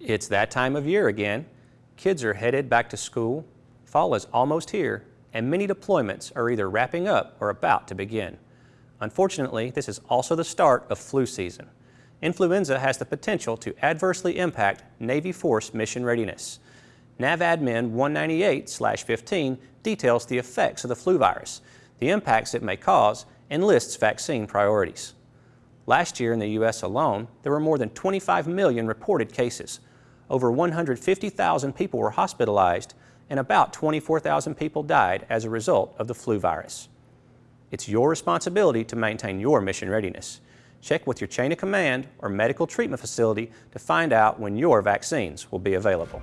It's that time of year again. Kids are headed back to school, fall is almost here, and many deployments are either wrapping up or about to begin. Unfortunately, this is also the start of flu season. Influenza has the potential to adversely impact Navy force mission readiness. NAVADMIN 198-15 details the effects of the flu virus, the impacts it may cause, and lists vaccine priorities. Last year in the U.S. alone, there were more than 25 million reported cases, over 150,000 people were hospitalized and about 24,000 people died as a result of the flu virus. It's your responsibility to maintain your mission readiness. Check with your chain of command or medical treatment facility to find out when your vaccines will be available.